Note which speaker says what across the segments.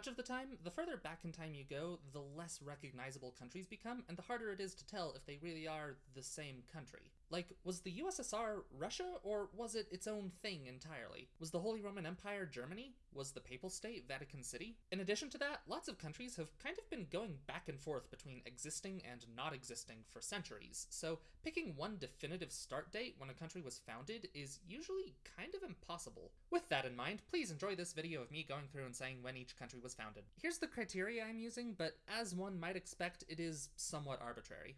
Speaker 1: Much of the time, the further back in time you go, the less recognizable countries become, and the harder it is to tell if they really are the same country. Like, was the USSR Russia, or was it its own thing entirely? Was the Holy Roman Empire Germany? Was the Papal State Vatican City? In addition to that, lots of countries have kind of been going back and forth between existing and not existing for centuries, so picking one definitive start date when a country was founded is usually kind of impossible. With that in mind, please enjoy this video of me going through and saying when each country was founded. Here's the criteria I'm using, but as one might expect, it is somewhat arbitrary.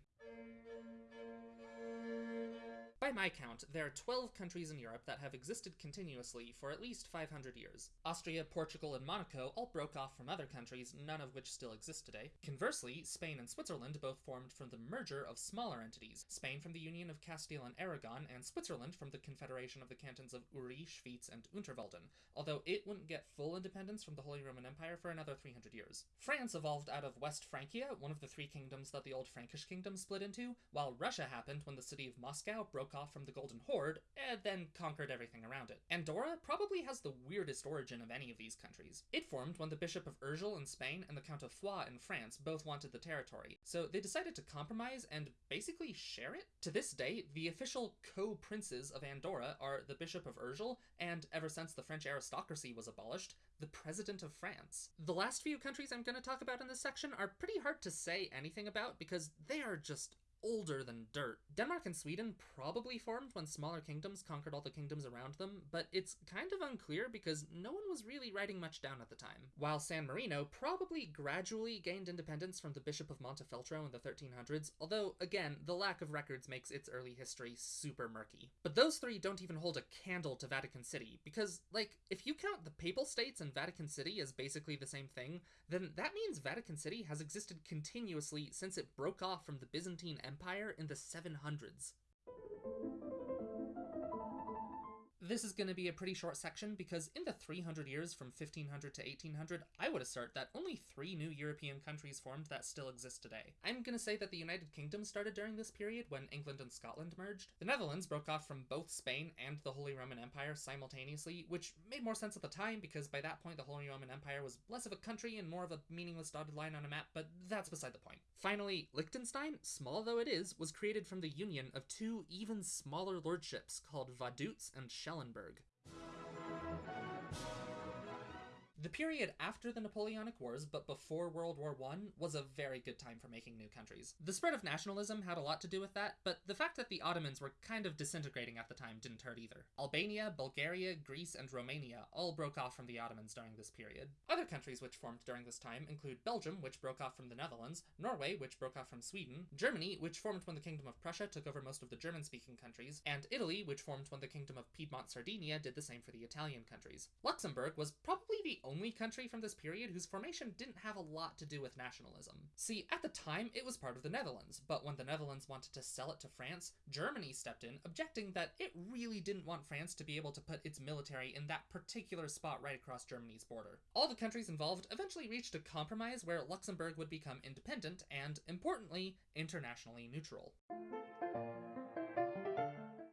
Speaker 1: My count, there are 12 countries in Europe that have existed continuously for at least 500 years. Austria, Portugal, and Monaco all broke off from other countries, none of which still exist today. Conversely, Spain and Switzerland both formed from the merger of smaller entities, Spain from the Union of Castile and Aragon, and Switzerland from the Confederation of the cantons of Uri, Schwyz, and Unterwalden, although it wouldn't get full independence from the Holy Roman Empire for another 300 years. France evolved out of West Francia, one of the three kingdoms that the old Frankish kingdom split into, while Russia happened when the city of Moscow broke broke off from the Golden Horde, and then conquered everything around it. Andorra probably has the weirdest origin of any of these countries. It formed when the Bishop of Urgell in Spain and the Count of Foix in France both wanted the territory, so they decided to compromise and basically share it. To this day, the official co-princes of Andorra are the Bishop of Urgell, and ever since the French aristocracy was abolished, the President of France. The last few countries I'm going to talk about in this section are pretty hard to say anything about because they are just older than dirt. Denmark and Sweden probably formed when smaller kingdoms conquered all the kingdoms around them, but it's kind of unclear because no one was really writing much down at the time. While San Marino probably gradually gained independence from the Bishop of Montefeltro in the 1300s, although again, the lack of records makes its early history super murky. But those three don't even hold a candle to Vatican City, because, like, if you count the Papal States and Vatican City as basically the same thing, then that means Vatican City has existed continuously since it broke off from the Byzantine Empire Empire in the 700s. This is going to be a pretty short section because in the 300 years from 1500 to 1800, I would assert that only three new European countries formed that still exist today. I'm going to say that the United Kingdom started during this period when England and Scotland merged. The Netherlands broke off from both Spain and the Holy Roman Empire simultaneously, which made more sense at the time because by that point the Holy Roman Empire was less of a country and more of a meaningless dotted line on a map, but that's beside the point. Finally, Liechtenstein, small though it is, was created from the union of two even smaller lordships called Vaduz and Schellenberg. The period after the Napoleonic Wars, but before World War I, was a very good time for making new countries. The spread of nationalism had a lot to do with that, but the fact that the Ottomans were kind of disintegrating at the time didn't hurt either. Albania, Bulgaria, Greece, and Romania all broke off from the Ottomans during this period. Other countries which formed during this time include Belgium, which broke off from the Netherlands, Norway, which broke off from Sweden, Germany, which formed when the Kingdom of Prussia took over most of the German-speaking countries, and Italy, which formed when the Kingdom of Piedmont-Sardinia did the same for the Italian countries. Luxembourg was probably the only only country from this period whose formation didn't have a lot to do with nationalism. See, at the time, it was part of the Netherlands, but when the Netherlands wanted to sell it to France, Germany stepped in, objecting that it really didn't want France to be able to put its military in that particular spot right across Germany's border. All the countries involved eventually reached a compromise where Luxembourg would become independent and, importantly, internationally neutral.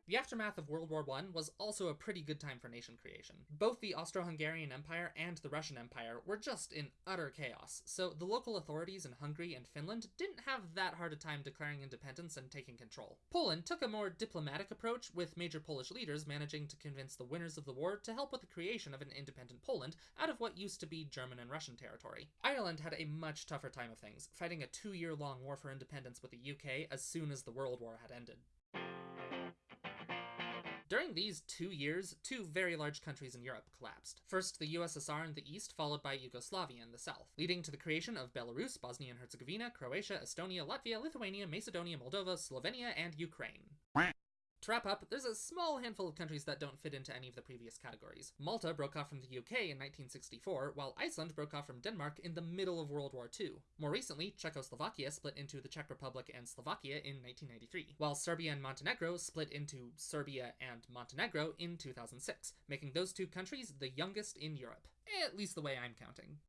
Speaker 1: The aftermath of World War I was also a pretty good time for nation creation. Both the Austro-Hungarian Empire and the Russian Empire were just in utter chaos, so the local authorities in Hungary and Finland didn't have that hard a time declaring independence and taking control. Poland took a more diplomatic approach, with major Polish leaders managing to convince the winners of the war to help with the creation of an independent Poland out of what used to be German and Russian territory. Ireland had a much tougher time of things, fighting a two-year-long war for independence with the UK as soon as the World War had ended. During these two years, two very large countries in Europe collapsed. First, the USSR in the east, followed by Yugoslavia in the south, leading to the creation of Belarus, Bosnia and Herzegovina, Croatia, Estonia, Latvia, Lithuania, Macedonia, Moldova, Slovenia, and Ukraine. To wrap up, there's a small handful of countries that don't fit into any of the previous categories. Malta broke off from the UK in 1964, while Iceland broke off from Denmark in the middle of World War II. More recently, Czechoslovakia split into the Czech Republic and Slovakia in 1993, while Serbia and Montenegro split into Serbia and Montenegro in 2006, making those two countries the youngest in Europe. At least the way I'm counting.